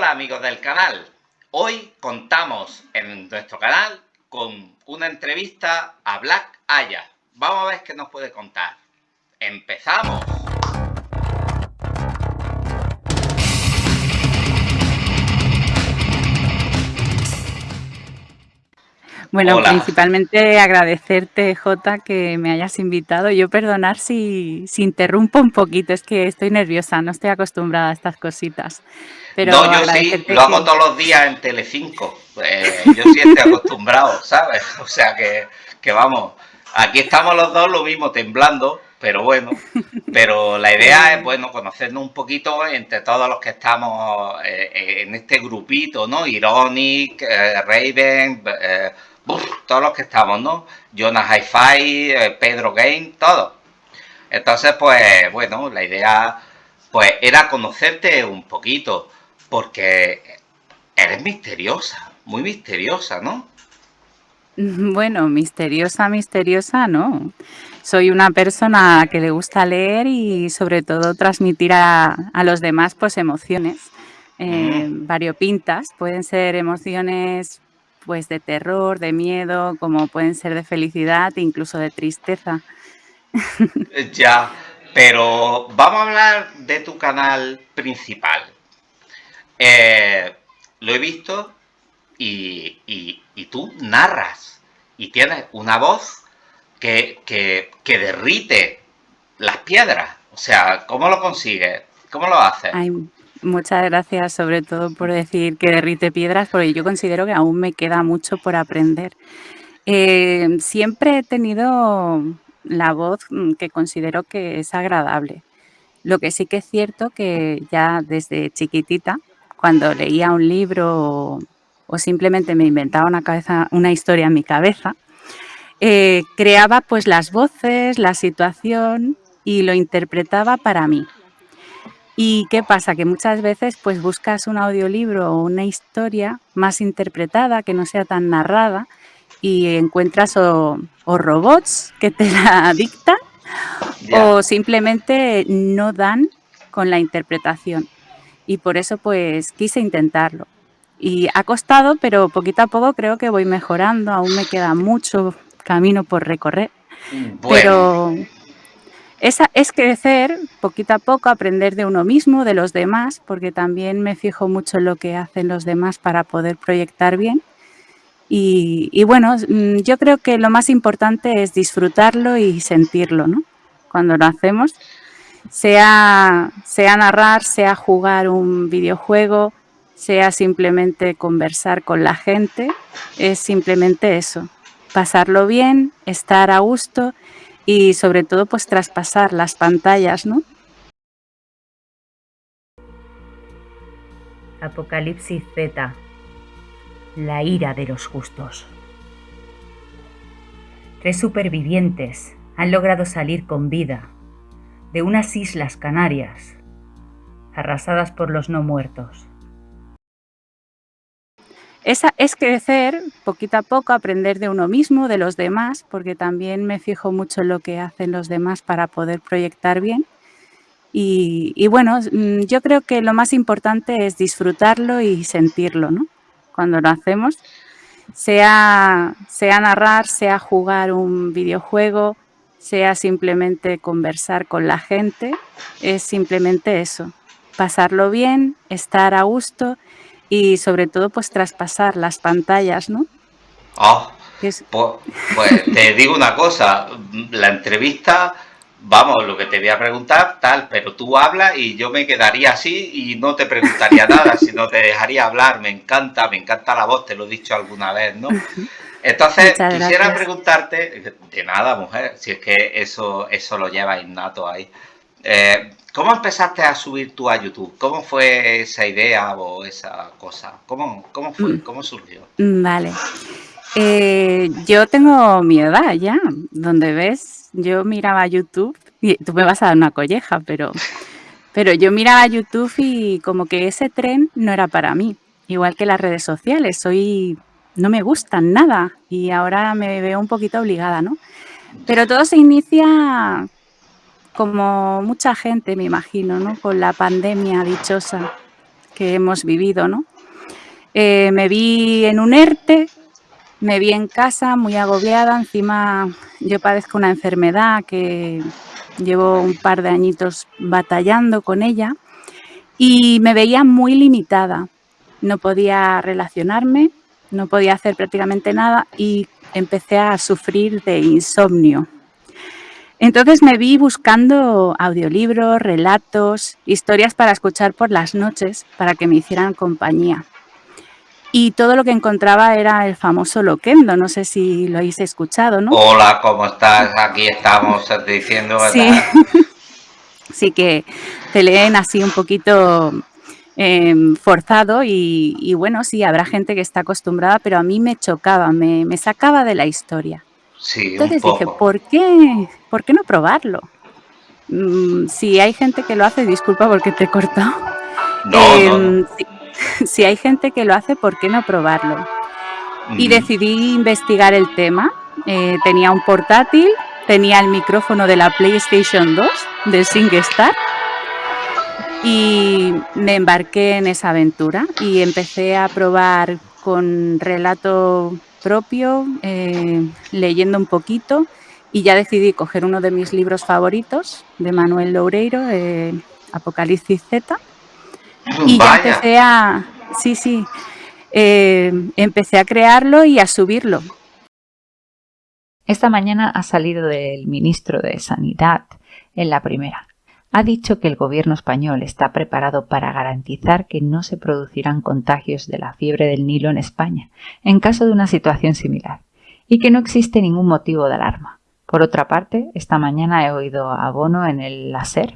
Hola amigos del canal, hoy contamos en nuestro canal con una entrevista a Black Aya. Vamos a ver qué nos puede contar. ¡Empezamos! Bueno, principalmente agradecerte, Jota, que me hayas invitado. Yo perdonar si, si interrumpo un poquito, es que estoy nerviosa, no estoy acostumbrada a estas cositas. Pero no, yo sí, lo hago todos los días en Telecinco. Eh, yo sí estoy acostumbrado, ¿sabes? O sea que, que vamos, aquí estamos los dos lo mismo, temblando, pero bueno, pero la idea es, bueno, conocernos un poquito entre todos los que estamos eh, en este grupito, ¿no? Ironic, eh, Raven, todos los que estamos, ¿no? Jonas Hi-Fi, eh, Pedro Game, todos. Entonces, pues, bueno, la idea, pues, era conocerte un poquito, porque eres misteriosa, muy misteriosa, ¿no? Bueno, misteriosa, misteriosa, no. Soy una persona que le gusta leer y sobre todo transmitir a, los demás pues emociones eh, variopintas. Pueden ser emociones pues de terror, de miedo, como pueden ser de felicidad, incluso de tristeza. Eh, ya, pero vamos a hablar de tu canal principal. Eh, lo he visto y, tú narras y tienes una voz que, que, derrite las piedras. O sea, ¿cómo lo consigues? ¿Cómo lo haces? Muchas gracias, sobre todo por decir que derrite piedras, porque yo considero que aún me queda mucho por aprender. Eh, siempre he tenido la voz mm, que considero que es agradable. Lo que sí que es cierto que ya desde chiquitita, cuando leía un libro o, simplemente me inventaba una, cabeza, una historia en mi cabeza, eh, creaba pues las voces, la situación y lo interpretaba para mí. ¿Y qué pasa? Que muchas veces pues buscas un audiolibro o una historia más interpretada, que no sea tan narrada, y encuentras o, robots que te la dictan o simplemente no dan con la interpretación. Y por eso pues quise intentarlo. Y ha costado, pero poquito a poco creo que voy mejorando. Aún me queda mucho camino por recorrer. Pero esa es crecer poquito a poco, aprender de uno mismo, de los demás, porque también me fijo mucho en lo que hacen los demás para poder proyectar bien. Y, bueno, mm, yo creo que lo más importante es disfrutarlo y sentirlo, ¿no? Cuando lo hacemos, sea, sea narrar, sea jugar un videojuego, sea simplemente conversar con la gente, es simplemente eso, pasarlo bien, estar a gusto y sobre todo pues traspasar las pantallas, ¿no? Apocalipsis Z. La ira de los justos. Tres supervivientes han logrado salir con vida de unas islas canarias arrasadas por los no muertos. Es crecer poquito a poco, aprender de uno mismo, de los demás, porque también me fijo mucho en lo que hacen los demás para poder proyectar bien. Y, bueno, mm, yo creo que lo más importante es disfrutarlo y sentirlo, ¿no? Cuando lo hacemos, sea narrar, sea jugar un videojuego, sea simplemente conversar con la gente, es simplemente eso, pasarlo bien, estar a gusto y sobre todo pues traspasar las pantallas, ¿no? Ah, pues, pues, te digo una cosa, la entrevista, vamos, lo que te voy a preguntar, tal, pero tú hablas y yo me quedaría así y no te preguntaría nada, sino te dejaría hablar, me encanta, me encanta la voz, te lo he dicho alguna vez, ¿no? Entonces, quisiera preguntarte, de nada, mujer, si es que eso, eso lo lleva innato ahí. Eh, ¿Cómo empezaste a subir tú a YouTube? ¿Cómo fue esa idea o esa cosa? ¿Cómo, cómo fue? Mm. ¿Cómo surgió? Mm, vale. Eh, yo tengo mi edad ya, donde ves, yo miraba YouTube, y tú me vas a dar una colleja, pero, pero yo miraba YouTube y como que ese tren no era para mí, igual que las redes sociales, soy, no me gustan nada y ahora me veo un poquito obligada, ¿no? Pero todo se inicia como mucha gente, me imagino, ¿no? Con la pandemia dichosa que hemos vivido, ¿no? Eh, me vi en un ERTE, me vi en casa muy agobiada, encima yo padezco una enfermedad que llevo un par de añitos batallando con ella y me veía muy limitada. No podía relacionarme, no podía hacer prácticamente nada y empecé a sufrir de insomnio. Entonces me vi buscando audiolibros, relatos, historias para escuchar por las noches para que me hicieran compañía. Y todo lo que encontraba era el famoso loquendo, no sé si lo habéis escuchado, ¿no? Hola, ¿cómo estás? Aquí estamos diciendo, ¿verdad? Sí, sí que te leen así un poquito em, forzado y, bueno, sí, habrá gente que está acostumbrada, pero a mí me chocaba, me, sacaba de la historia. Sí, Entonces un dije. ¿por qué, ¿por qué no probarlo? Mm, si hay gente que lo hace, disculpa porque te he cortado. No, no, Em, no. si, si hay gente que lo hace, ¿por qué no probarlo? Y decidí investigar el tema. Eh, tenía un portátil, tenía el micrófono de la PlayStation 2 de SingStar y me embarqué en esa aventura y empecé a probar con relato propio, eh, leyendo un poquito y ya decidí coger uno de mis libros favoritos de Manuel Loureiro, eh, Apocalipsis Z, y ya empecé a, sí, sí, eh, empecé a crearlo y a subirlo. Esta mañana ha salido del ministro de Sanidad en la primera. Ha dicho que el gobierno español está preparado para garantizar que no se producirán contagios de la fiebre del Nilo en España, en caso de una situación similar, y que no existe ningún motivo de alarma. Por otra parte, esta mañana he oído a Bono en el láser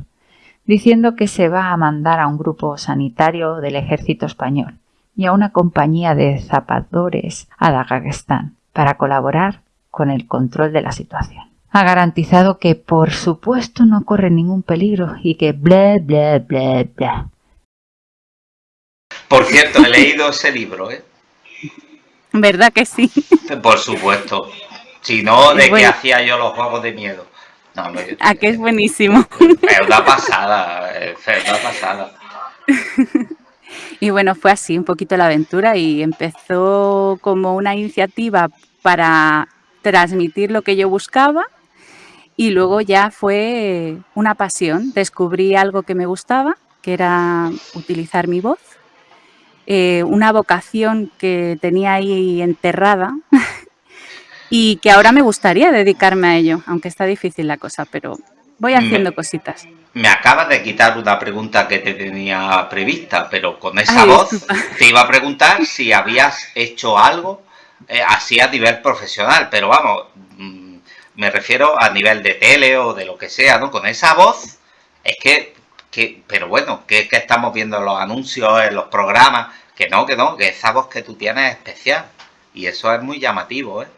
diciendo que se va a mandar a un grupo sanitario del ejército español y a una compañía de zapadores a Dagestán para colaborar con el control de la situación. Ha garantizado que por supuesto no corre ningún peligro y que bla bla bla bla. por cierto, he leído ese libro, ¿eh? ¿Verdad que sí? Por supuesto. Si no, ¿de qué hacía yo los juegos de miedo? No, no, yo- ¿A que es buenísimo? Es una pasada, es una pasada. Y bueno, fue así un poquito la aventura y empezó como una iniciativa para transmitir lo que yo buscaba y luego ya fue una pasión. Descubrí algo que me gustaba, que era utilizar mi voz, eh, una vocación que tenía ahí enterrada y que ahora me gustaría dedicarme a ello, aunque está difícil la cosa, pero voy haciendo Me- cositas. Me acabas de quitar una pregunta que te tenía prevista, pero con esa Ay, voz disculpa. te iba a preguntar si habías hecho algo eh, así a nivel profesional, pero vamos, mm, me refiero a nivel de tele o de lo que sea, ¿no? Con esa voz, es que, que pero bueno, que es que estamos viendo en los anuncios, en los programas, que no, que no, que esa voz que tú tienes es especial. Y eso es muy llamativo, ¿eh?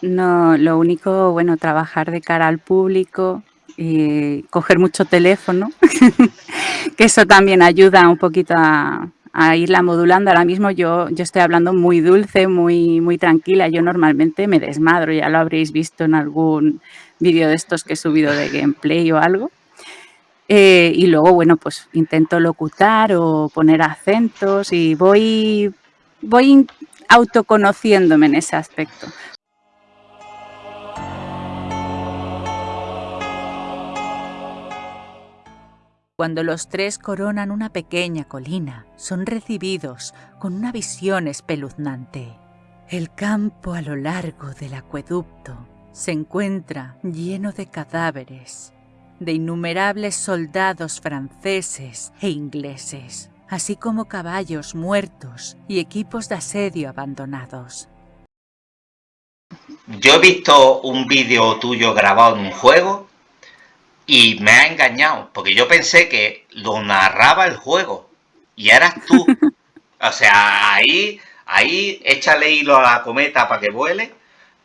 No, lo único, bueno, trabajar de cara al público y coger mucho teléfono, que eso también ayuda un poquito a, a irla modulando. Ahora mismo yo, yo estoy hablando muy dulce, muy, muy tranquila. Yo normalmente me desmadro, ya lo habréis visto en algún vídeo de estos que he subido de gameplay o algo. Eh, y luego, bueno, pues intento locutar o poner acentos y voy, voy autoconociéndome en ese aspecto. Cuando los tres coronan una pequeña colina, son recibidos con una visión espeluznante. El campo a lo largo del acueducto se encuentra lleno de cadáveres, de innumerables soldados franceses e ingleses, así como caballos muertos y equipos de asedio abandonados. Yo he visto un vídeo tuyo grabado en un juego y me ha engañado, porque yo pensé que lo narraba el juego y eras tú. O sea, ahí, ahí échale hilo a la cometa para que vuele,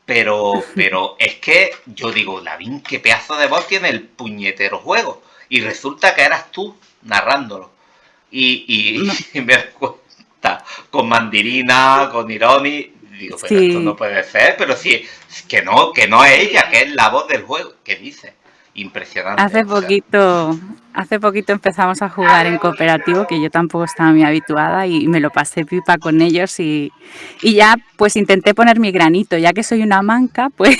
pero, pero es que yo digo, Lavín, qué pedazo de voz tiene el puñetero juego. Y resulta que eras tú narrándolo. Y, y, No. y me cuenta, con Mandirina, con Ironi, digo, pero esto no puede ser, pero sí, que no, que no es ella, que es la voz del juego, ¿qué dice? Impresionante. Hace poquito, hace poquito empezamos a jugar en cooperativo, que yo tampoco estaba muy habituada y me lo pasé pipa con ellos y, y ya pues intenté poner mi granito, ya que soy una manca, pues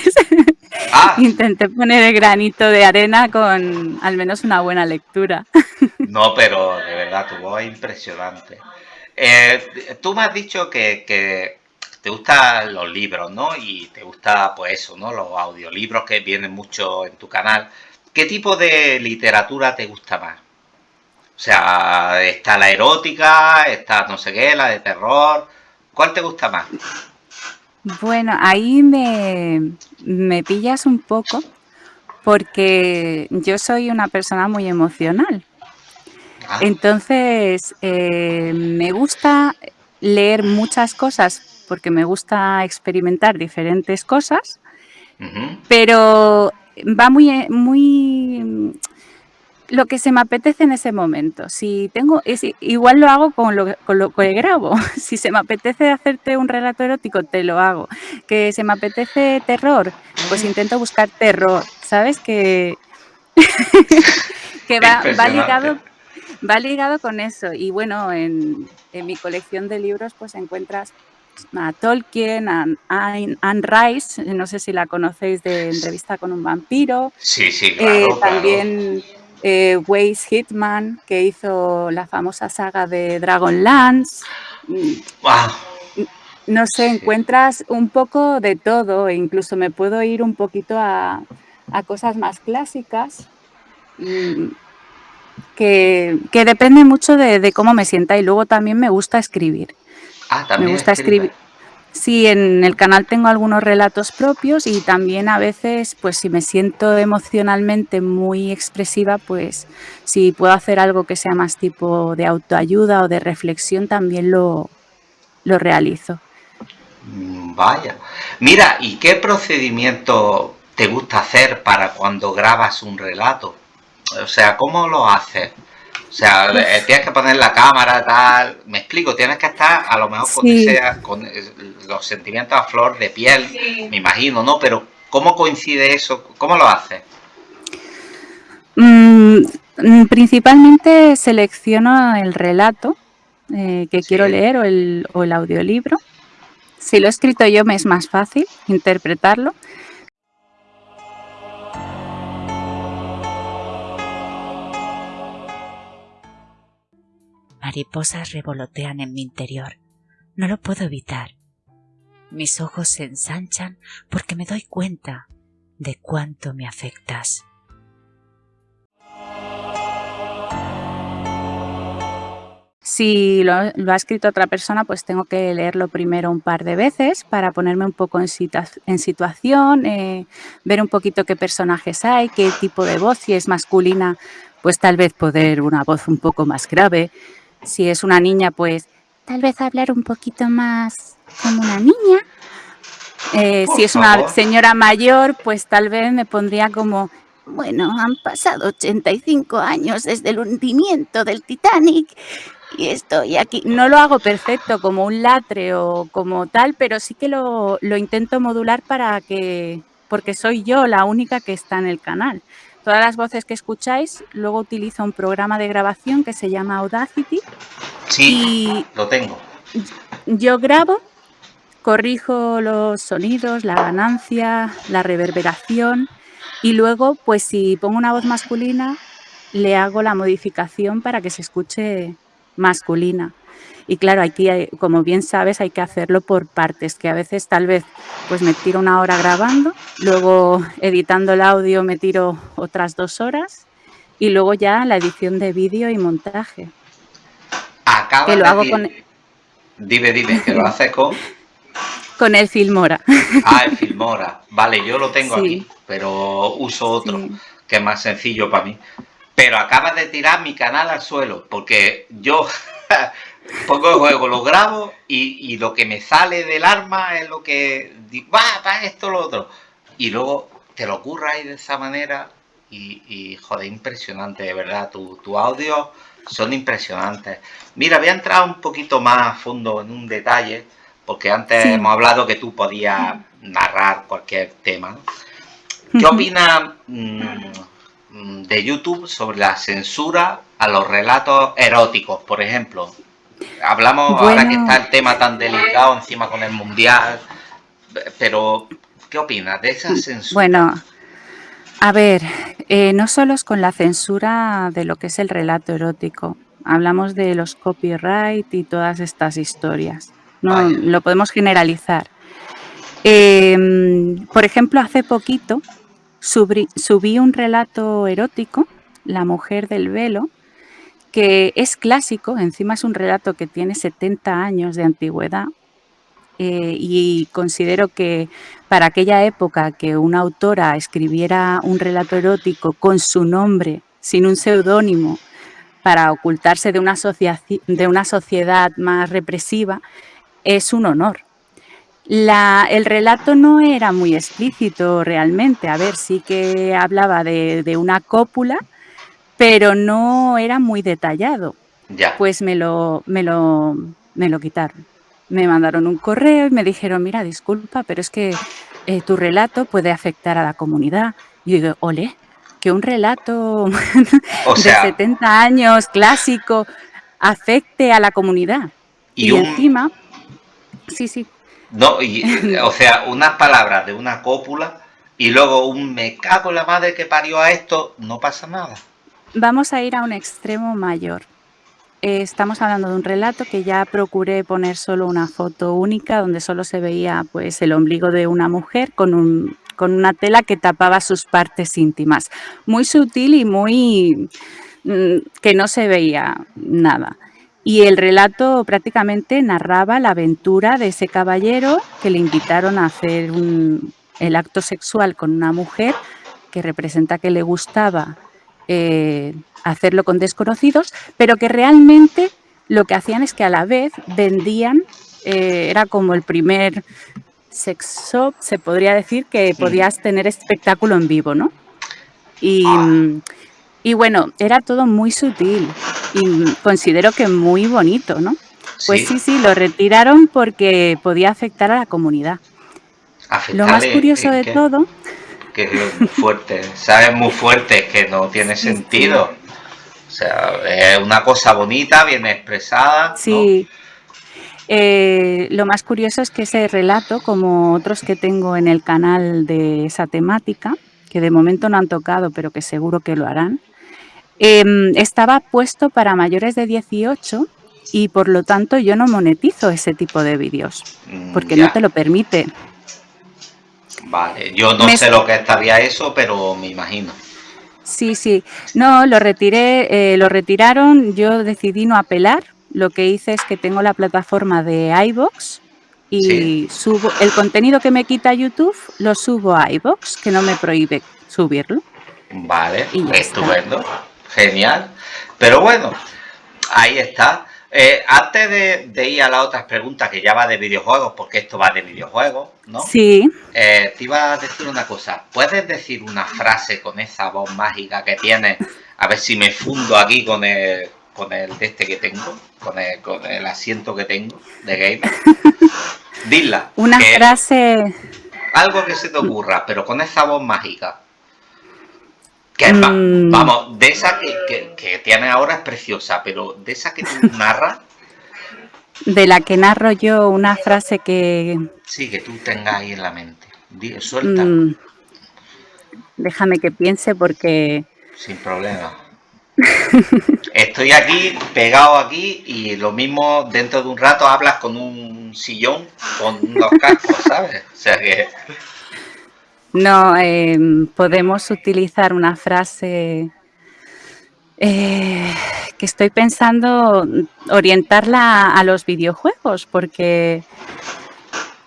ah. intenté poner el granito de arena con al menos una buena lectura. No, pero de verdad, tu voz es impresionante. Eh, tú me has dicho que, que te gustan los libros, ¿no? Y te gusta, pues eso, ¿no? Los audiolibros que vienen mucho en tu canal. ¿Qué tipo de literatura te gusta más? O sea, está la erótica, está no sé qué, la de terror. ¿Cuál te gusta más? Bueno, ahí me, me pillas un poco porque yo soy una persona muy emocional. Ah. Entonces, eh, me gusta leer muchas cosas porque me gusta experimentar diferentes cosas, pero va muy, eh, muy lo que se me apetece en ese momento. Si tengo, es, igual lo hago con lo, con lo que grabo. Si se me apetece hacerte un relato erótico, te lo hago. Que se me apetece terror, pues intento buscar terror. ¿Sabes? Que, que va, va, ligado, va ligado con eso. Y bueno, en, en mi colección de libros pues encuentras a Tolkien, a Anne Rice, no sé si la conocéis de Entrevista con un vampiro. Sí, sí, eh, claro. también eh, Waze Hitman, que hizo la famosa saga de Dragonlance. Wow. No sé, encuentras un poco de todo, e incluso me puedo ir un poquito a, cosas más clásicas. Mm, que, depende mucho de, cómo me sienta y luego también me gusta escribir. Ah, también me gusta escribir. Sí, en el canal tengo algunos relatos propios y también a veces, pues si me siento emocionalmente muy expresiva, pues si puedo hacer algo que sea más tipo de autoayuda o de reflexión, también lo, lo realizo. Mm, vaya. Mira, ¿y qué procedimiento te gusta hacer para cuando grabas un relato? O sea, ¿cómo lo haces? O sea, eh, tienes que poner la cámara, tal. Me explico, tienes que estar a lo mejor con, con los sentimientos a flor de piel, me imagino, ¿no? Pero ¿cómo coincide eso? ¿Cómo lo haces? Mm, mm, principalmente selecciono el relato eh, que quiero leer o el, o el audiolibro. Si lo he escrito yo me es más fácil interpretarlo. Mariposas revolotean en mi interior. No lo puedo evitar. Mis ojos se ensanchan porque me doy cuenta de cuánto me afectas. Si lo, ha escrito otra persona, pues tengo que leerlo primero un par de veces para ponerme un poco en, situación, eh, ver un poquito qué personajes hay, qué tipo de voz, si es masculina, pues tal vez poder una voz un poco más grave, si es una niña, pues tal vez hablar un poquito más como una niña. Eh, si es una señora mayor, pues tal vez me pondría como, bueno, han pasado 85 años desde el hundimiento del Titanic y estoy aquí. No lo hago perfecto como un latre o como tal, pero sí que lo, lo intento modular para que, porque soy yo la única que está en el canal. Todas las voces que escucháis, luego utilizo un programa de grabación que se llama Audacity. Sí, lo tengo. Yo grabo, corrijo los sonidos, la ganancia, la reverberación y luego, pues si pongo una voz masculina, le hago la modificación para que se escuche masculina. Y claro, aquí, como bien sabes, hay que hacerlo por partes, que a veces tal vez pues me tiro una hora grabando, luego editando el audio me tiro otras dos horas y luego ya la edición de vídeo y montaje. Acaba que lo hago con... Dime, dime, que lo haces con... con el Filmora. Ah, el Filmora. Vale, yo lo tengo aquí, pero uso otro, que es más sencillo para mí. Pero acabas de tirar mi canal al suelo, porque yo pongo el juego, lo grabo y, lo que me sale del arma es lo que va, va esto, lo otro. Y luego te lo ocurra de esa manera y, joder, impresionante, de verdad. Tu, tu audio son impresionantes. Mira, voy a entrar un poquito más a fondo en un detalle, porque antes hemos hablado que tú podías narrar cualquier tema. ¿Qué opinas? Mm, mm, de YouTube sobre la censura a los relatos eróticos, por ejemplo. Hablamos ahora que está el tema tan delicado encima con el mundial, pero ¿qué opinas de esa censura? Bueno, a ver, eh, no solo es con la censura de lo que es el relato erótico, hablamos de los copyright y todas estas historias. No lo podemos generalizar. Em, por ejemplo, hace poquito subí, un relato erótico, La mujer del velo, que es clásico, encima es un relato que tiene 70 años de antigüedad eh, y considero que para aquella época que una autora escribiera un relato erótico con su nombre, sin un seudónimo, para ocultarse de una, de una sociedad más represiva, es un honor. el relato no era muy explícito realmente, a ver, sí que hablaba de, una cópula, pero no era muy detallado. Ya. Pues me lo, me, lo, me lo quitaron. Me mandaron un correo y me dijeron, mira, disculpa, pero es que eh, tu relato puede afectar a la comunidad. Y yo digo, ole, que un relato de 70 años clásico afecte a la comunidad. Y, encima, sí, sí. No, o sea, unas palabras de una cópula y luego un me cago en la madre que parió a esto, no pasa nada. Vamos a ir a un extremo mayor. Eh, estamos hablando de un relato que ya procuré poner solo una foto única donde solo se veía pues el ombligo de una mujer con un con una tela que tapaba sus partes íntimas. Muy sutil y muy... Mm, que no se veía nada. Y el relato prácticamente narraba la aventura de ese caballero que le invitaron a hacer el acto sexual con una mujer que representa que le gustaba eh, hacerlo con desconocidos, pero que realmente lo que hacían es que a la vez vendían, eh, era como el primer sex shop, se podría decir que podías tener espectáculo en vivo, ¿no? Y, ah. y, bueno, era todo muy sutil y considero que muy bonito, ¿no? Pues sí, sí, lo retiraron porque podía afectar a la comunidad. lo más curioso de todo... Que es muy fuerte, ¿sabes? Muy fuerte, que no tiene sentido. O sea, es una cosa bonita, bien expresada. Sí. Eh, lo más curioso es que ese relato, como otros que tengo en el canal de esa temática, que de momento no han tocado, pero que seguro que lo harán, em, estaba puesto para mayores de 18 y por lo tanto yo no monetizo ese tipo de vídeos, porque no te lo permite. Vale, yo no sé lo que estaría eso, pero me imagino. Sí, sí. No, lo retiré, eh, lo retiraron, yo decidí no apelar lo que hice es que tengo la plataforma de iBox y subo el contenido que me quita YouTube, lo subo a iBox, que no me prohíbe subirlo. Vale, estupendo, genial. Pero bueno, ahí está. Eh, antes de, ir a las otras preguntas, que ya va de videojuegos, porque esto va de videojuegos, ¿no? Sí. Eh, te iba a decir una cosa. ¿Puedes decir una frase con esa voz mágica que tienes? A ver si me fundo aquí con el, con el de este que tengo, con el, con el asiento que tengo de gamer. Dila. Una frase... Algo que se te ocurra, pero con esa voz mágica. Que mm. vamos, de esa que, que, tiene ahora es preciosa, pero de esa que tú narras... De la que narro yo una frase que... Sí, que tú tengas ahí en la mente. suelta. Mm. Déjame que piense porque... Sin problema. Estoy aquí, pegado aquí, y lo mismo dentro de un rato hablas con un sillón, con unos cascos, ¿sabes? O sea que... No, em, podemos utilizar una frase eh, que estoy pensando orientarla a los videojuegos, porque...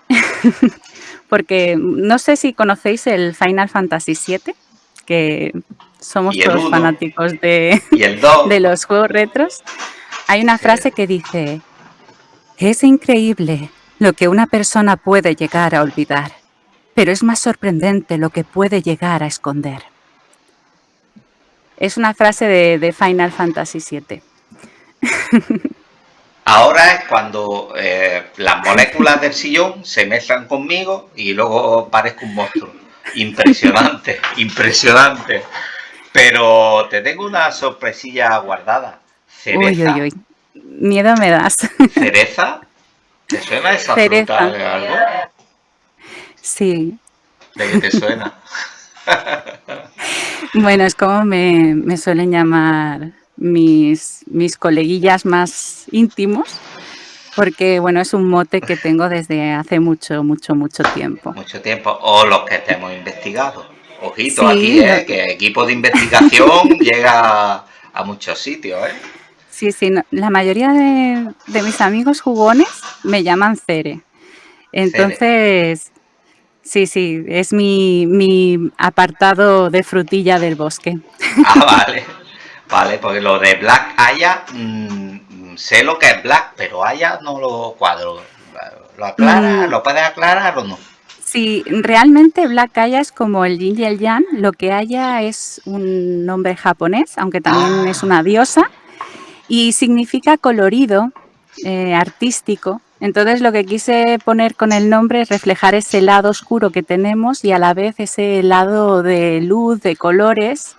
porque no sé si conocéis el Final Fantasy VII, que somos todos fanáticos de, de los juegos retros, hay una frase que dice, es increíble lo que una persona puede llegar a olvidar, pero es más sorprendente lo que puede llegar a esconder. Es una frase de, Final Fantasy VII. Ahora es cuando eh, las moléculas del sillón se mezclan conmigo y luego parezco un monstruo. Impresionante, impresionante. Pero te tengo una sorpresilla guardada. Cereza. Uy, uy, uy. Miedo me das. ¿Cereza? ¿Te suena esa fruta de algo? Sí. ¿De qué te suena? bueno, es como me, me suelen llamar mis, mis coleguillas más íntimos porque bueno, es un mote que tengo desde hace mucho, mucho, mucho tiempo. Mucho tiempo, o los que hemos investigado. Ojito aquí, ¿eh? que equipo de investigación llega a muchos sitios. ¿eh? Sí, sí, la mayoría de, mis amigos jugones me llaman Cere. Entonces, sí, sí, es mi, mi apartado de frutilla del bosque. Ah, vale. Vale, porque lo de Black Aya, mm, sé lo que es Black, pero Aya no lo cuadro. ¿Lo aclara? Mm. ¿Lo puedes aclarar o no? Sí, realmente Black Aya es como el yin y el yang. Lo que Aya es un nombre japonés, aunque también es una diosa, y significa colorido, eh, artístico. Entonces lo que quise poner con el nombre es reflejar ese lado oscuro que tenemos y a la vez ese lado de luz, de colores,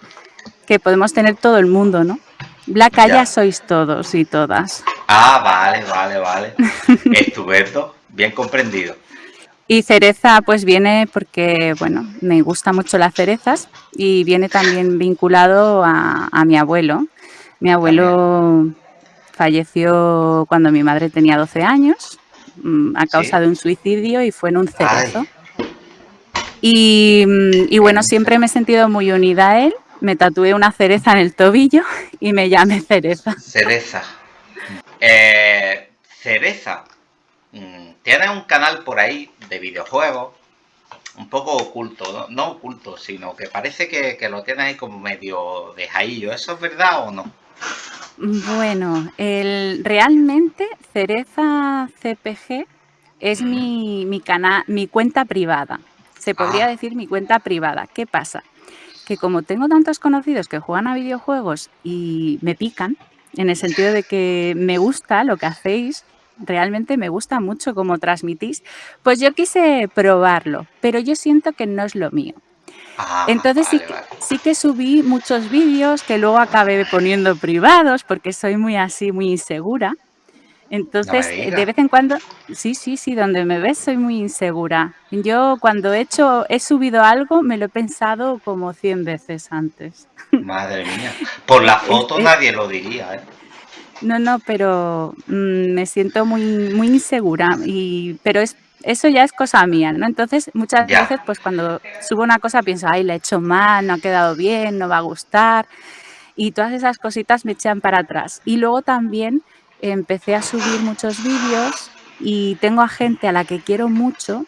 que podemos tener todo el mundo, ¿no? Black ya sois todos y todas. Ah, vale, vale, vale. Estupendo, bien comprendido. Y cereza pues viene porque, bueno, me gustan mucho las cerezas y viene también vinculado a, mi abuelo. Mi abuelo falleció cuando mi madre tenía 12 años mm, a causa de un suicidio y fue en un cerezo. Y, mm, y, bueno, siempre me he sentido muy unida a él me tatué una cereza en el tobillo y me llamé Cereza. Cereza. Eh, cereza. Mm, Tienes un canal por ahí de videojuegos, un poco oculto, no, oculto, sino que parece que, lo tienes ahí como medio de jaillo. ¿Eso es verdad o no? Bueno, el, realmente Cereza CPG es mi, mi, mi cuenta privada. Se podría ah. decir mi cuenta privada. ¿Qué pasa? que como tengo tantos conocidos que juegan a videojuegos y me pican, en el sentido de que me gusta lo que hacéis, realmente me gusta mucho cómo transmitís, pues yo quise probarlo, pero yo siento que no es lo mío. Ah, Entonces sí, sí que subí muchos vídeos que luego acabé poniendo privados porque soy muy así, muy insegura. Entonces, de vez en cuando, sí, sí, sí, donde me ves soy muy insegura. Yo cuando he hecho, he subido algo, me lo he pensado como 100 veces antes. Madre mía, por la foto nadie lo diría, ¿eh? No, no, pero mm, me siento muy, muy insegura, y, pero es, eso ya es cosa mía, ¿no? Entonces, muchas veces, pues cuando subo una cosa pienso, ay, la he hecho mal, no ha quedado bien, no va a gustar, y todas esas cositas me echan para atrás. Y luego también empecé a subir muchos vídeos y tengo a gente a la que quiero mucho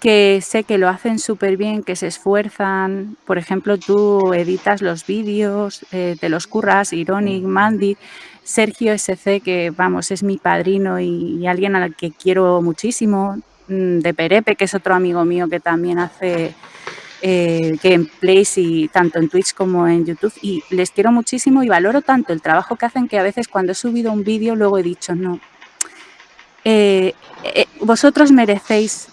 que sé que lo hacen súper bien, que se esfuerzan. Por ejemplo, tú editas los vídeos, eh, te los curras, Ironic, Mandy, Sergio SC, que vamos, es mi padrino y, alguien al que quiero muchísimo, mm, de Perepe, que es otro amigo mío que también hace eh, gameplays y tanto en Twitch como en YouTube y les quiero muchísimo y valoro tanto el trabajo que hacen que a veces cuando he subido un vídeo luego he dicho no, eh, eh, vosotros merecéis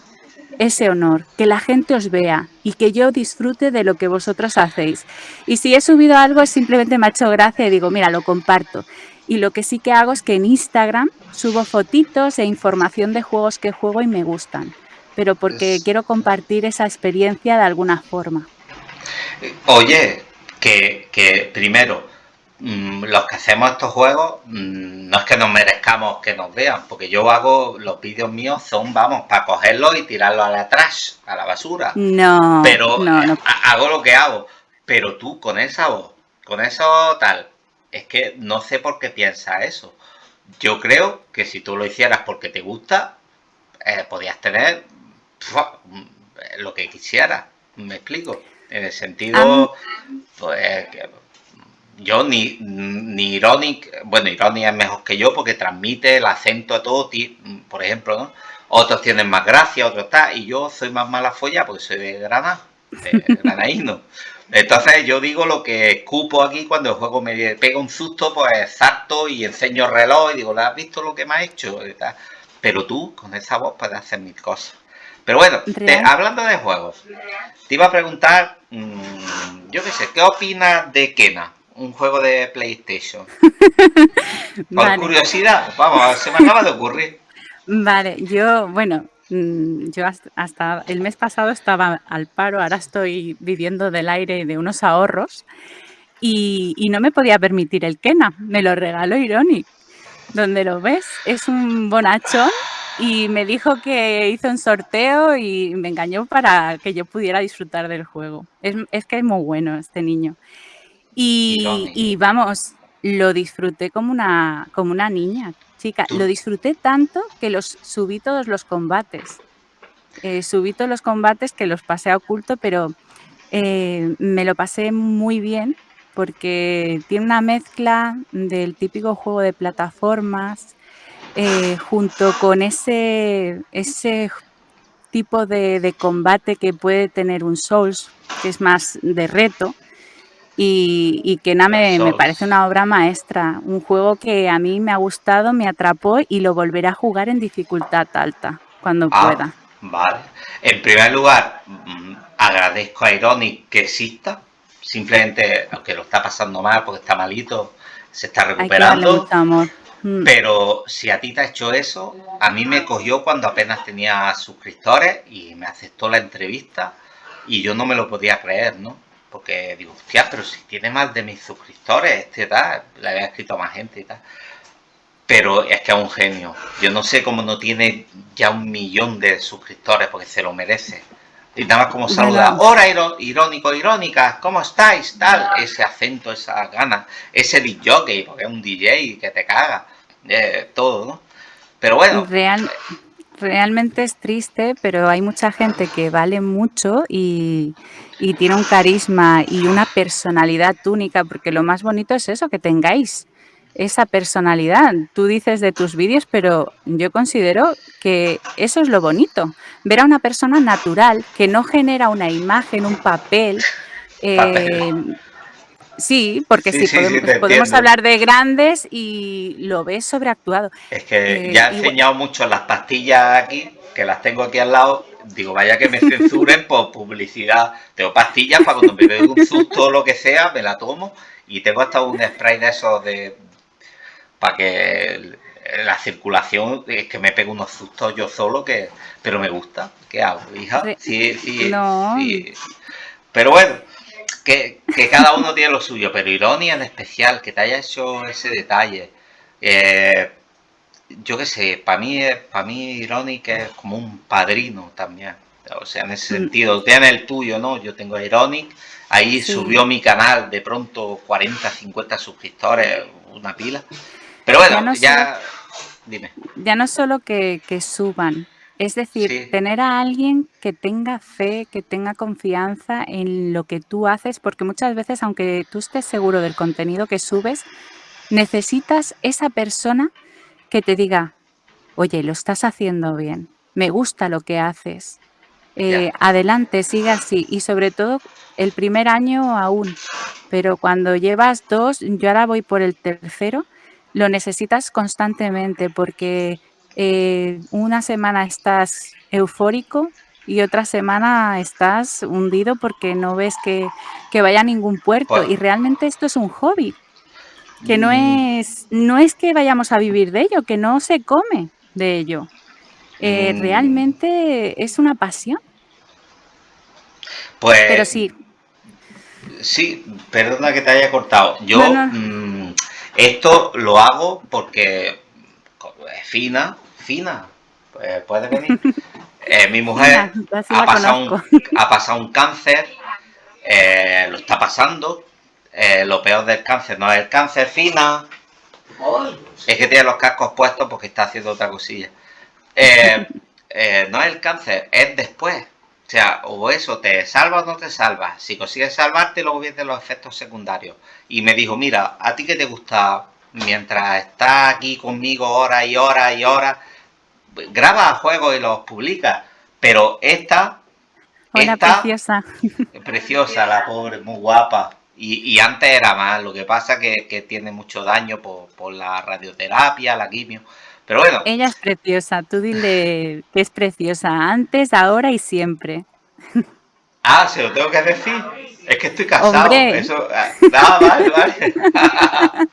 ese honor, que la gente os vea y que yo disfrute de lo que vosotros hacéis. Y si he subido algo simplemente me ha hecho gracia y digo, mira, lo comparto. Y lo que sí que hago es que en Instagram subo fotitos e información de juegos que juego y me gustan pero porque quiero compartir esa experiencia de alguna forma. Oye, que, primero, mm, los que hacemos estos juegos, mm, no es que nos merezcamos que nos vean, porque yo hago, los vídeos míos son, vamos, para cogerlos y tirarlos a la trash, a la basura. No, Pero hago lo que hago. Pero tú, con esa voz, con eso tal, es que no sé por qué piensas eso. Yo creo que si tú lo hicieras porque te gusta, eh, podías tener lo que quisiera, me explico. En el sentido, pues, yo ni, ni Ironic, bueno, Ironic es mejor que yo porque transmite el acento a todo, por ejemplo, ¿no? Otros tienen más gracia, otros está, y yo soy más mala folla porque soy de Granada, de granaíno. Entonces yo digo lo que escupo aquí cuando el juego me pega un susto, pues salto y enseño el reloj y digo, ¿has visto lo que me ha hecho? Pero tú, con esa voz, puedes hacer mil cosas. Pero bueno, hablando de juegos, te iba a preguntar, mm, yo qué sé, ¿qué opinas de Kena? Un juego de PlayStation. Por curiosidad, vamos, se me acaba de ocurrir. Vale, yo, bueno, yo hasta, el mes pasado estaba al paro, ahora estoy viviendo del aire de unos ahorros y, y no me podía permitir el Kena, me lo regaló Ironic. Donde lo ves, es un bonachón y me dijo que hizo un sorteo y me engañó para que yo pudiera disfrutar del juego. Es, que es muy bueno este niño. Y, vamos, lo disfruté como una, como una niña, chica. Lo disfruté tanto que los subí todos los combates. Eh, subí todos los combates que los pasé a oculto, pero eh, me lo pasé muy bien porque tiene una mezcla del típico juego de plataformas, eh, junto con ese, ese tipo de, combate que puede tener un Souls, que es más de reto, y, que nada me, me, parece una obra maestra, un juego que a mí me ha gustado, me atrapó y lo volveré a jugar en dificultad alta cuando ah, pueda. Vale. En primer lugar, mm, agradezco a Ironic que exista, simplemente, aunque lo está pasando mal porque está malito, se está recuperando. amor. Mm. Pero si a ti te ha hecho eso, a mí me cogió cuando apenas tenía suscriptores y me aceptó la entrevista y yo no me lo podía creer, ¿no? Porque digo, hostia, pero si tiene más de mis suscriptores, este tal, le había escrito a más gente y tal. Pero es que es un genio. Yo no sé cómo no tiene ya un millón de suscriptores porque se lo merece. Y nada más como saluda, hola irónico, irónicas, ¿cómo estáis? Tal, ese acento, esa gana, ese DJ, porque es un DJ que te caga, eh, todo, ¿no? Pero bueno. Real, realmente es triste, pero hay mucha gente que vale mucho y, y tiene un carisma y una personalidad única, porque lo más bonito es eso, que tengáis esa personalidad. Tú dices de tus vídeos, pero yo considero que eso es lo bonito. Ver a una persona natural que no genera una imagen, un papel. Eh, sí, porque sí, podemos, hablar de grandes y lo ves sobreactuado. Es que eh, ya he enseñado mucho las pastillas aquí, que las tengo aquí al lado. Digo, vaya que me censuren por publicidad. Tengo pastillas para cuando me veo un susto o lo que sea, me la tomo. Y tengo hasta un spray de esos de, para que la circulación es que me pego unos sustos yo solo que pero me gusta qué hago hija sí sí, sí. pero bueno que, cada uno tiene lo suyo pero ironía en especial que te haya hecho ese detalle eh, yo qué sé para mí para mí Ironic es como un padrino también. O sea en ese mm. sentido tiene el tuyo no yo tengo Ironic ahí subió mi canal de pronto 40 50 suscriptores una pila. Pero bueno, ya, dime. Ya no solo que, suban, es decir, tener a alguien que tenga fe, que tenga confianza en lo que tú haces, porque muchas veces, aunque tú estés seguro del contenido que subes, necesitas esa persona que te diga, oye, lo estás haciendo bien, me gusta lo que haces, eh, adelante, siga así. Y sobre todo, el primer año aún, pero cuando llevas dos, yo ahora voy por el tercero, lo necesitas constantemente porque eh, una semana estás eufórico y otra semana estás hundido porque no ves que, vaya a ningún puerto. Y realmente esto es un hobby, que no mm. es, no es que vayamos a vivir de ello, que no se come de ello. Eh, mm. Realmente es una pasión. Pues... Pero sí. Sí, perdona que te haya cortado. Yo... Mm, esto lo hago porque es fina, fina, pues puede venir. Eh, mi mujer ha, pasado un, cáncer, eh, lo está pasando. Eh, lo peor del cáncer no es el cáncer, fina. Es que tiene los cascos puestos porque está haciendo otra cosilla. no es el cáncer, es después. O sea, o eso, te salva o no te salva. Si consigues salvarte, luego vienen los efectos secundarios. Y me dijo, mira, ¿a ti qué te gusta? Mientras estás aquí conmigo horas y horas y horas, graba juegos y los publica. Pero esta... Hola, preciosa. Preciosa, la pobre, muy guapa. Y, antes era más, lo que pasa que, que tiene mucho daño por, por la radioterapia, la quimio. Pero bueno. Ella es preciosa, tú dile que es preciosa antes, ahora y siempre. Ah, ¿se lo tengo que decir? Es que estoy casado. Eso, ah, no, vale, vale.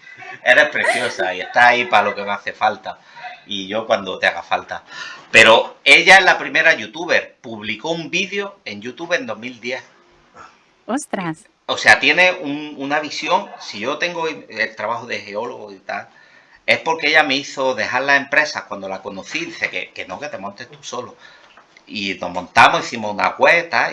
Eres preciosa y está ahí para lo que me hace falta. Y yo cuando te haga falta. Pero ella es la primera youtuber. Publicó un vídeo en YouTube en 2010. Ostras. O sea, tiene una visión. Si yo tengo el trabajo de geólogo y tal, es porque ella me hizo dejar la empresa cuando la conocí. Dice que, que no, que te montes tú solo. Y nos montamos, hicimos una cuesta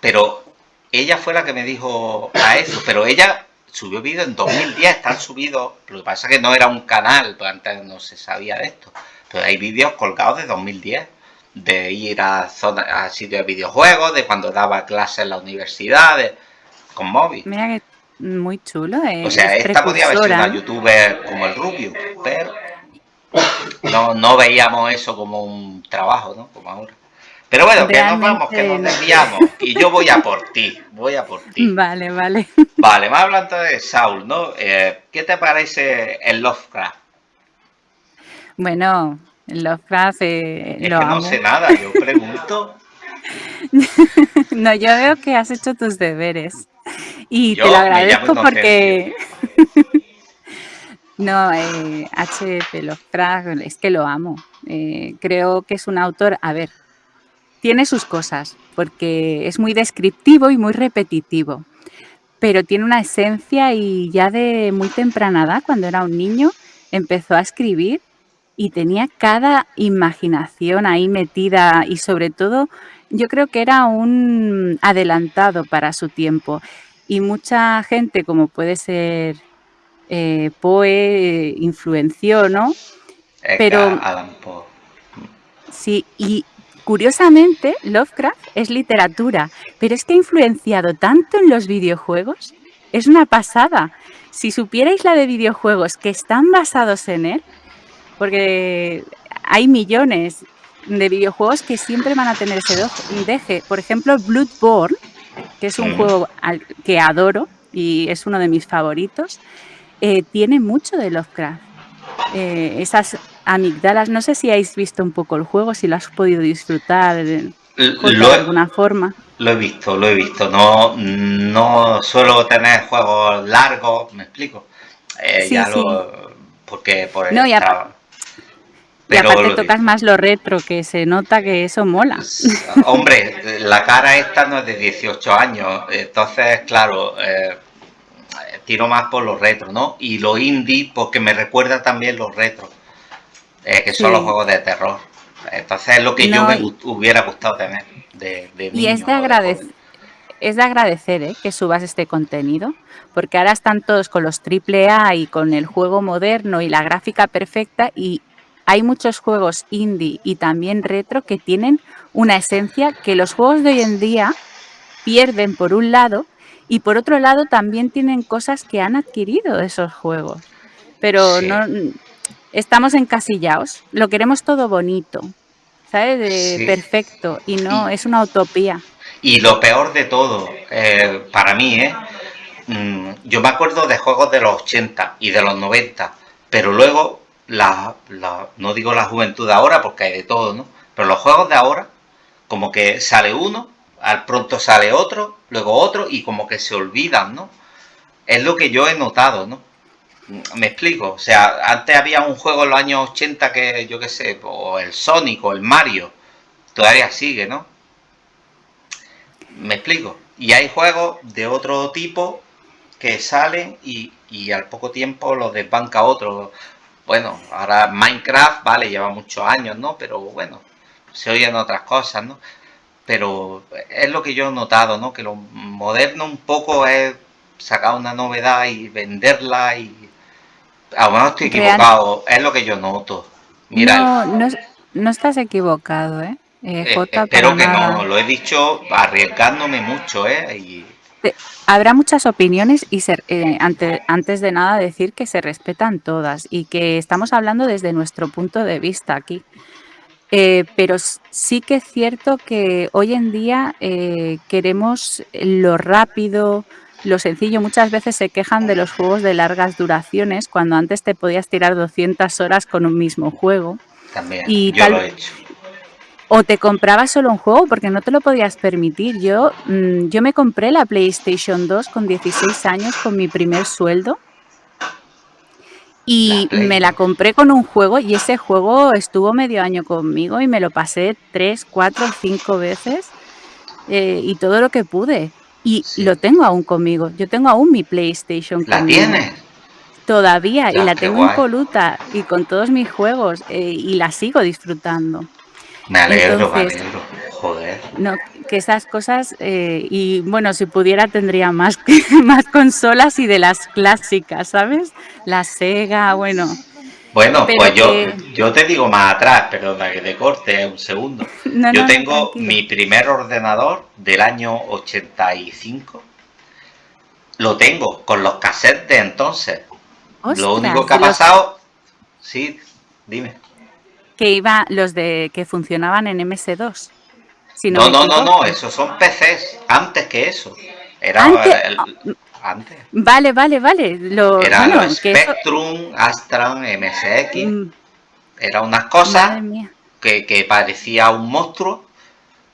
Pero ella fue la que me dijo a eso. Pero ella subió vídeo en 2010, están subidos, lo que pasa es que no era un canal, pues antes no se sabía de esto, pero hay vídeos colgados de 2010, de ir a, zona, a sitios de videojuegos, de cuando daba clases en la universidad, con móvil. Mira que muy chulo. o sea, esta podía haber sido una youtuber como el Rubio, pero no, no veíamos eso como un trabajo, ¿no? Como ahora. Pero bueno, que nos vamos, que nos desviamos. Y yo voy a por ti, voy a por ti. Vale, vale. Vale, más hablando de Saul, ¿no? Eh, ¿Qué te parece el Lovecraft? Bueno, el Lovecraft eh, es que no sé nada, yo pregunto. no, yo veo que has hecho tus deberes. Y te lo agradezco porque... no, eh, H.P. Lovecraft, es que lo amo. Eh, creo que es un autor... A ver, tiene sus cosas, porque es muy descriptivo y muy repetitivo, pero tiene una esencia y ya de muy temprana edad, cuando era un niño, empezó a escribir y tenía cada imaginación ahí metida y sobre todo yo creo que era un adelantado para su tiempo y mucha gente como puede ser eh, Poe influenció, ¿no? Pero Sí, y Curiosamente, Lovecraft es literatura, pero es que ha influenciado tanto en los videojuegos. Es una pasada. Si supierais la de videojuegos que están basados en él, porque hay millones de videojuegos que siempre van a tener ese deje. Por ejemplo, Bloodborne, que es un juego que adoro y es uno de mis favoritos, eh, tiene mucho de Lovecraft. Eh, esas amigdalas. No sé si habéis visto un poco el juego, si lo has podido disfrutar de, alguna forma. Lo he visto, lo he visto. No, no suelo tener juegos largos, me explico. Eh, ya Lo, porque por el no, y, aparte tocas más lo retro, que se nota que eso mola. Hombre, la cara esta no es de 18 años, entonces, claro, eh, tiro más por los retro, ¿no? Y lo indie porque me recuerda también los retro. Eh, que son los juegos de terror. Entonces es lo que yo me hubiera gustado tener de, de Y es de, agradecer, es de agradecer ¿eh? que subas este contenido, porque ahora están todos con los AAA y con el juego moderno y la gráfica perfecta y hay muchos juegos indie y también retro que tienen una esencia que los juegos de hoy en día pierden por un lado y por otro lado también tienen cosas que han adquirido esos juegos. Pero no estamos encasillados, lo queremos todo bonito, ¿sabes? De perfecto y no, es una utopía. Y lo peor de todo, eh, para mí, ¿eh? Mm, yo me acuerdo de juegos de los 80 y de los 90, pero luego, la, no digo la juventud ahora porque hay de todo, ¿no? Pero los juegos de ahora, como que sale uno, al pronto sale otro, luego otro y como que se olvidan, ¿no? Es lo que yo he notado, ¿no? Me explico, o sea, antes había un juego en los años 80 que yo qué sé, o el Sonic o el Mario, todavía sigue, ¿no? Me explico. Y hay juegos de otro tipo que salen y, al poco tiempo los desbanca otro. Bueno, ahora Minecraft, vale, lleva muchos años, ¿no? Pero bueno, se oyen otras cosas, ¿no? Pero es lo que yo he notado, ¿no? Que lo moderno un poco es sacar una novedad y venderla y a lo mejor estoy equivocado, es lo que yo noto. Mira, no, no, estás equivocado, ¿eh? eh, eh espero que no, lo he dicho arriesgándome mucho, ¿eh? Habrá muchas opiniones y ser, eh, antes de nada decir que se respetan todas y que estamos hablando desde nuestro punto de vista aquí. pero sí que es cierto que hoy en día queremos lo rápido, lo sencillo, muchas veces se quejan de los juegos de largas duraciones, cuando antes te podías tirar 200 horas con un mismo juego. También, y yo lo he hecho. O te comprabas solo un juego porque no te lo podías permitir. Yo, mm, yo me compré la PlayStation 2 con 16 años con mi primer sueldo. Y me la compré con un juego y ese juego estuvo medio año conmigo y me lo pasé tres, cuatro, cinco veces eh, y todo lo que pude. Y lo tengo aún conmigo. Yo tengo aún mi PlayStation ¿La tienes? Todavía, y la tengo impoluta y con todos mis juegos eh, y la sigo disfrutando. Me alegro, me alegro. Joder. No, que esas cosas, eh, y bueno, si pudiera tendría más, más consolas y de las clásicas, ¿sabes? La Sega, bueno. Bueno, pues yo, yo te digo más atrás, pero que te corte un segundo. yo tengo mi primer ordenador del año 85. Lo tengo con los cassettes de entonces. Lo único que ha pasado... Sí, dime. Que iba los de que funcionaban en MS2. no, no, no, no, esos son PCs, antes que eso. Era antes. Vale, vale, vale. Lo, era Spectrum, Astran, MSX. Mm. Era unas cosas que, que, parecía un monstruo.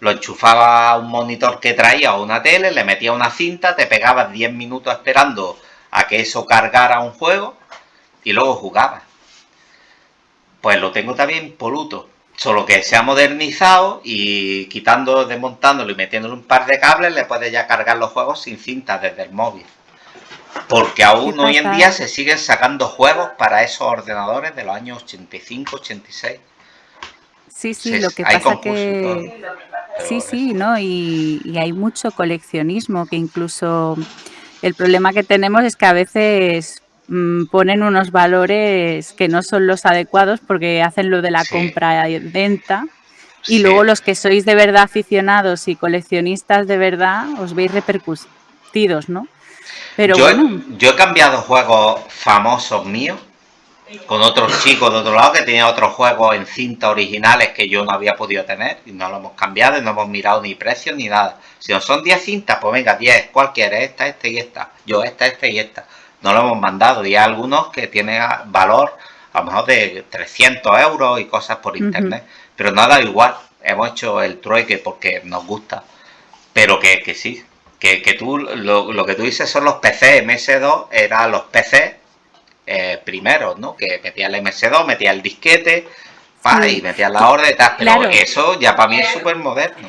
Lo enchufaba a un monitor que traía o una tele, le metía una cinta, te pegabas 10 minutos esperando a que eso cargara un juego y luego jugabas. Pues lo tengo también poluto. Solo que se ha modernizado y quitando, desmontándolo y metiéndole un par de cables le puedes ya cargar los juegos sin cinta desde el móvil. Porque aún hoy en día se siguen sacando juegos para esos ordenadores de los años 85, 86. Sí, sí, lo que pasa que... Sí, sí, ¿no? Y, y, hay mucho coleccionismo que incluso el problema que tenemos es que a veces ponen unos valores que no son los adecuados porque hacen lo de la compra y venta y luego los que sois de verdad aficionados y coleccionistas de verdad os veis repercutidos, ¿no? yo, he cambiado juegos famosos míos con otros chicos de otro lado que tenían otros juegos en cinta originales que yo no había podido tener y no lo hemos cambiado y no hemos mirado ni precios ni nada. Si no son 10 cintas, pues venga, 10, cualquiera, esta, esta y esta. Yo esta, esta y esta. No lo hemos mandado y hay algunos que tienen valor a lo mejor de 300 euros y cosas por internet. Pero nada igual, hemos hecho el trueque porque nos gusta. Pero que, que sí, que, que tú, lo, que tú dices son los PC, MS2 eran los PC eh, primeros, ¿no? Que metía el MS2, metía el disquete, y metía la orden y tal, pero eso ya para mí es súper moderno.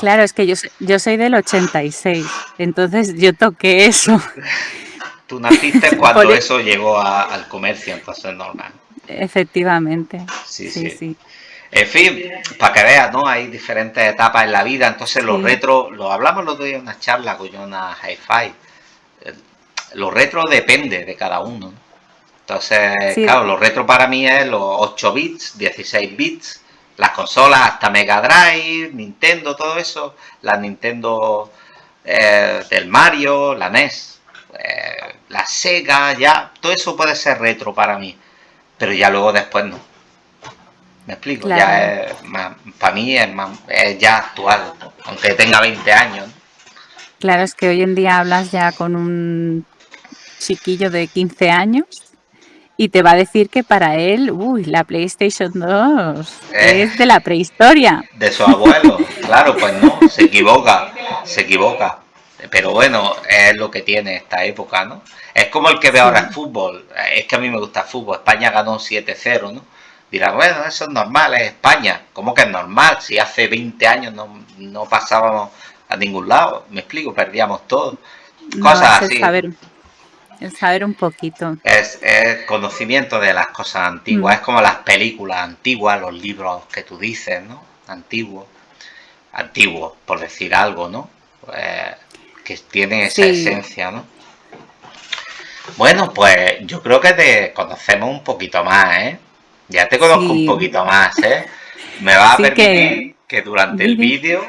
Claro, es que yo, yo soy del 86, entonces yo toqué eso. Tú naciste cuando eso llegó al comercio, entonces es normal. Efectivamente. sí. sí. sí. En fin, para que veas, ¿no? Hay diferentes etapas en la vida, entonces los retro, lo hablamos los día en una charla con una hi-fi. Los retro depende de cada uno. Entonces, claro, los retro para mí es los 8 bits, 16 bits, las consolas hasta Mega Drive, Nintendo, todo eso, la Nintendo eh, del Mario, la NES, eh, la Sega, ya, todo eso puede ser retro para mí, pero ya luego después no. ¿Me explico? Ya es para mí es, ya actual, aunque tenga 20 años. Claro, es que hoy en día hablas ya con un chiquillo de 15 años y te va a decir que para él, uy, la PlayStation 2 eh. es de la prehistoria. De su abuelo, claro, pues no, se equivoca, se equivoca. Pero bueno, es lo que tiene esta época, ¿no? Es como el que ve ahora el fútbol. Es que a mí me gusta el fútbol. España ganó 7-0, ¿no? Dirá, bueno, eso es normal, es España. ¿Cómo que es normal? Si hace 20 años no, pasábamos a ningún lado, me explico, perdíamos todo. Cosas así. Saber, saber un poquito. Es, conocimiento de las cosas antiguas, mm. es como las películas antiguas, los libros que tú dices, ¿no? Antiguos, antiguos, por decir algo, ¿no? Eh, que tienen esa esencia, ¿no? Bueno, pues yo creo que te conocemos un poquito más, ¿eh? Ya te conozco un poquito más, ¿eh? Me va a permitir que, durante el vídeo,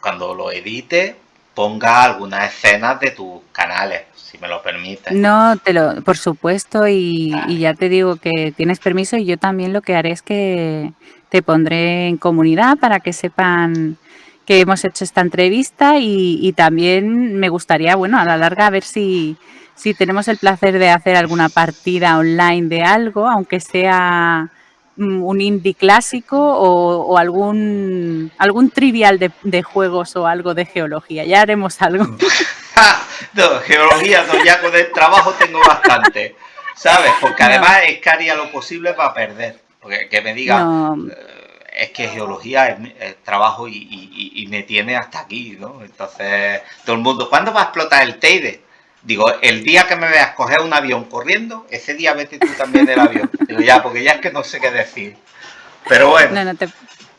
cuando lo edite, ponga algunas escenas de tus canales, si me lo permites. No, te lo, por supuesto, y, y, ya te digo que tienes permiso y yo también lo que haré es que te pondré en comunidad para que sepan que hemos hecho esta entrevista y, también me gustaría, bueno, a la larga a ver si, si tenemos el placer de hacer alguna partida online de algo, aunque sea mm, un indie clásico o, algún algún trivial de, juegos o algo de geología. Ya haremos algo. no, geología no, ya con el trabajo tengo bastante, ¿sabes? Porque además es que haría lo posible para perder. Porque que me diga, eh, es que geología es, trabajo y, me tiene hasta aquí, ¿no? Entonces, todo el mundo, ¿cuándo va a explotar el Teide? Digo, el día que me veas coger un avión corriendo, ese día vete tú también del avión. Digo, ya, porque ya es que no sé qué decir. Pero bueno.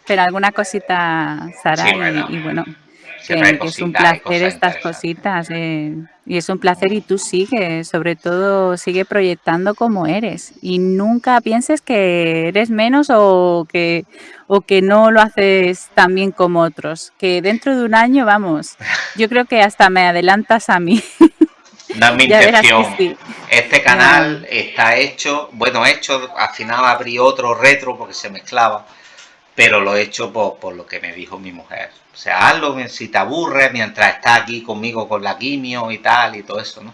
pero alguna cosita, Sara, y, bueno, que, es un placer estas cositas. Eh, y es un placer y tú sigue, sobre todo sigue proyectando como eres. Y nunca pienses que eres menos o que, o que no lo haces tan bien como otros. Que dentro de un año, vamos, yo creo que hasta me adelantas a mí. No es mi intención. Este canal está hecho, bueno, hecho, al final abrí otro retro porque se mezclaba, pero lo he hecho por, lo que me dijo mi mujer. O sea, hazlo si te aburres mientras estás aquí conmigo con la quimio y tal y todo eso, ¿no?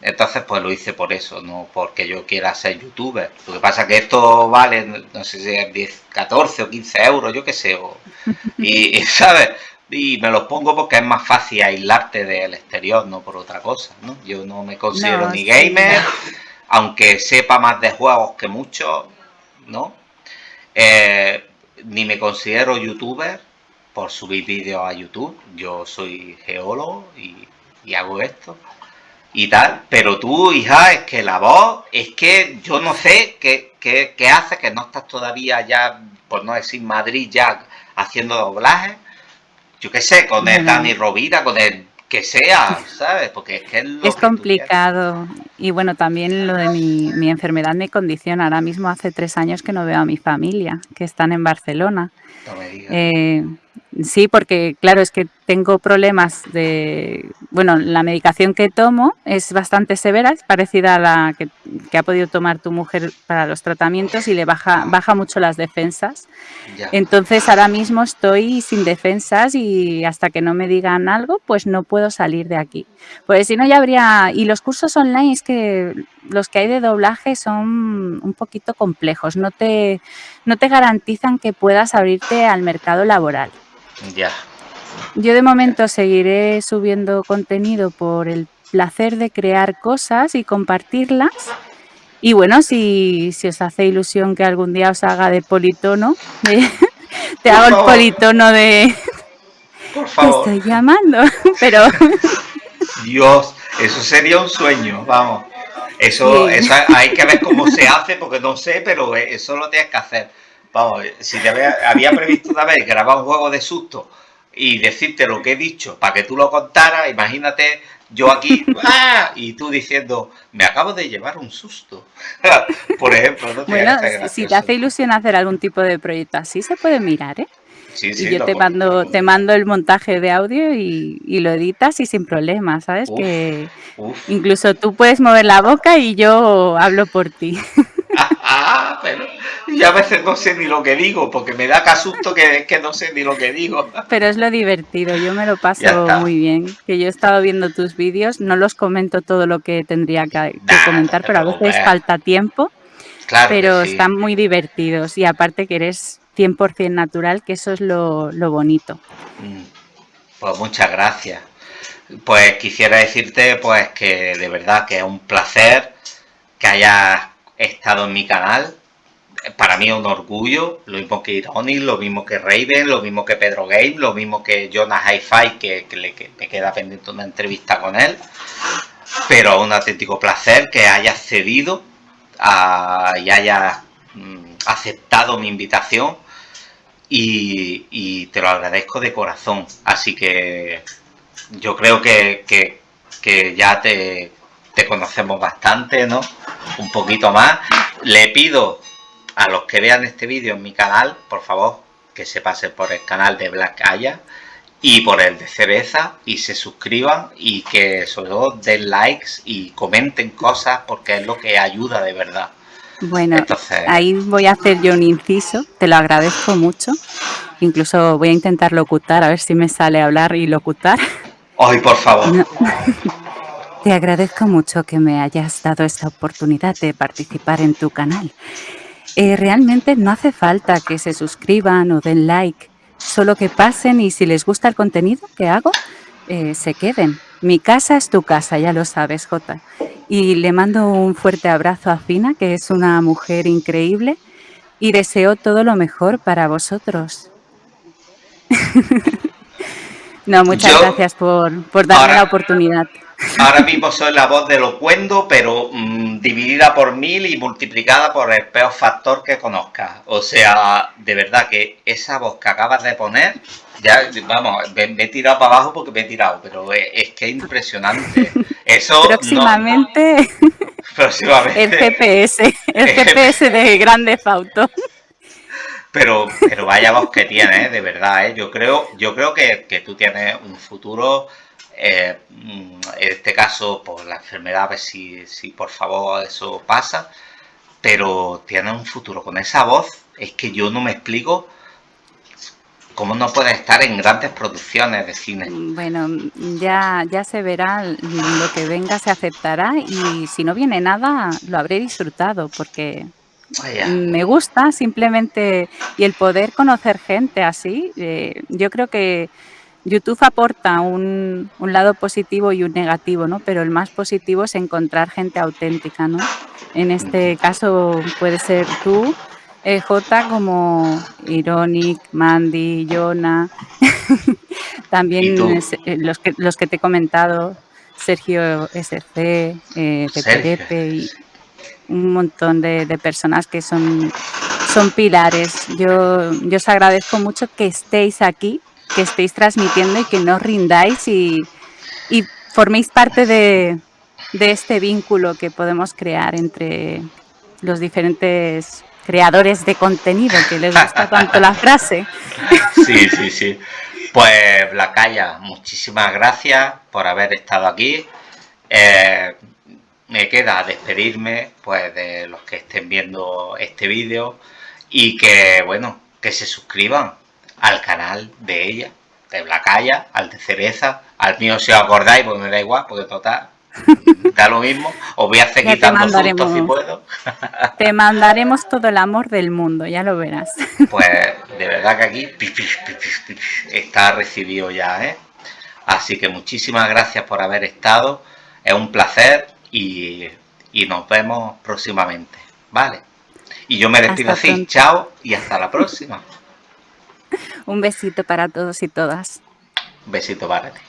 Entonces, pues lo hice por eso, no porque yo quiera ser youtuber. Lo que pasa es que esto vale, no sé si es 10, 14 o 15 euros, yo qué sé. y, ¿sabes? y me los pongo porque es más fácil aislarte del exterior, no por otra cosa, ¿no? Yo no me considero ni gamer, aunque sepa más de juegos que muchos, ¿no? Eh, ni me considero youtuber por subir vídeos a YouTube. Yo soy geólogo y, hago esto y tal. Pero tú, hija, es que la voz, es que yo no sé qué, qué, qué hace, que no estás todavía ya, por no decir Madrid, ya haciendo doblaje yo qué sé, con el Dani Rovira, con el que sea, ¿sabes? Porque es que es, complicado. Y bueno, también lo de mi, mi, enfermedad me condiciona. Ahora mismo hace tres años que no veo a mi familia, que están en Barcelona. No me digas. Eh, Sí, porque claro, es que tengo problemas de... Bueno, la medicación que tomo es bastante severa, es parecida a la que, ha podido tomar tu mujer para los tratamientos y le baja, baja mucho las defensas. Entonces ahora mismo estoy sin defensas y hasta que no me digan algo, pues no puedo salir de aquí. Pues si no ya habría... Y los cursos online es que los que hay de doblaje son un poquito complejos, no te, no te garantizan que puedas abrirte al mercado laboral. Ya. Yo de momento seguiré subiendo contenido por el placer de crear cosas y compartirlas. Y bueno, si, si os hace ilusión que algún día os haga de politono, te hago el politono de... Por favor. Te estoy llamando, pero... Dios, eso sería un sueño, vamos. Eso, eso hay que ver cómo se hace, porque no sé, pero eso lo tienes que hacer. Vamos, si te había, previsto una vez grabar un juego de susto y decirte lo que he dicho para que tú lo contaras, imagínate yo aquí ¡ah! y tú diciendo, me acabo de llevar un susto. Por ejemplo, ¿no? Bueno, si te hace ilusión hacer algún tipo de proyecto así, se puede mirar, ¿eh? Sí, sí, y yo te mando, te mando el montaje de audio y, lo editas y sin problema, ¿sabes? que incluso tú puedes mover la boca y yo hablo por ti. ah, pero y a veces no sé ni lo que digo, porque me da casusto que que no sé ni lo que digo. Pero es lo divertido, yo me lo paso muy bien. Que yo he estado viendo tus vídeos, no los comento todo lo que tendría que, comentar, pero a veces falta tiempo. Claro pero están muy divertidos y aparte que eres 100% natural, que eso es lo, lo bonito. Mm. Pues muchas gracias. Pues quisiera decirte pues que de verdad que es un placer que hayas estado en mi canal, para mí es un orgullo, lo mismo que Ironic, lo mismo que Raven, lo mismo que Pedro Game, lo mismo que Jonas Hi-Fi, que, me queda pendiente una entrevista con él. Pero un auténtico placer que hayas cedido y hayas mm, aceptado mi invitación y, te lo agradezco de corazón. Así que yo creo que, que ya te, te conocemos bastante, ¿no? Un poquito más. Le pido a los que vean este vídeo en mi canal, por favor, que se pasen por el canal de Black Aya y por el de Cereza y se suscriban y que sobre todo den likes y comenten cosas porque es lo que ayuda de verdad. Bueno, ahí voy a hacer yo un inciso, te lo agradezco mucho. Incluso voy a intentar locutar, a ver si me sale hablar y locutar. Ay, por favor. Te agradezco mucho que me hayas dado esta oportunidad de participar en tu canal. Eh, realmente no hace falta que se suscriban o den like, solo que pasen y si les gusta el contenido que hago, eh, se queden. Mi casa es tu casa, ya lo sabes, Jota. Y le mando un fuerte abrazo a Fina, que es una mujer increíble, y deseo todo lo mejor para vosotros. no, muchas gracias por, darme la oportunidad. Ahora mismo soy la voz de Locuendo, pero mm, dividida por mil y multiplicada por el peor factor que conozcas. O sea, de verdad que esa voz que acabas de poner, ya, vamos, me, he tirado para abajo porque me he tirado, pero es, que es impresionante. Eso próximamente, próximamente el GPS, el GPS de Grande Fauto. Pero, pero vaya voz que tienes, ¿eh? de verdad, ¿eh? yo creo, yo creo que, que tú tienes un futuro eh, en este caso, por la enfermedad, a ver si, si por favor eso pasa. Pero tiene un futuro con esa voz. Es que yo no me explico cómo no puede estar en grandes producciones de cine. Bueno, ya, ya se verá, lo que venga se aceptará y si no viene nada lo habré disfrutado porque me gusta simplemente y el poder conocer gente así, eh, yo creo que YouTube aporta un, lado positivo y un negativo, ¿no? Pero el más positivo es encontrar gente auténtica, ¿no? En este caso puede ser tú, eh, J, como Ironic, Mandy, Jonah, también eh, los, que, los que te he comentado, Sergio SC, eh, Pepe y un montón de, de, personas que son, son pilares. Yo, yo os agradezco mucho que estéis aquí que estéis transmitiendo y que no rindáis y, forméis parte de, este vínculo que podemos crear entre los diferentes creadores de contenido, que les gusta tanto la frase. Sí, sí, sí. Pues Blacaya, muchísimas gracias por haber estado aquí. Eh, me queda despedirme pues de los que estén viendo este vídeo y que bueno, que se suscriban al canal de ella, de Blacaya, al de Cereza, al mío si os acordáis, pues me da igual, porque total, da lo mismo. Os voy a hacer quitando sustos si puedo. te mandaremos todo el amor del mundo, ya lo verás. Pues de verdad que aquí está recibido ya, ¿eh? Así que muchísimas gracias por haber estado. Es un placer y, y nos vemos próximamente. ¿Vale? Y yo me despido así. Chao y hasta la próxima. Un besito para todos y todas. Un besito para ti.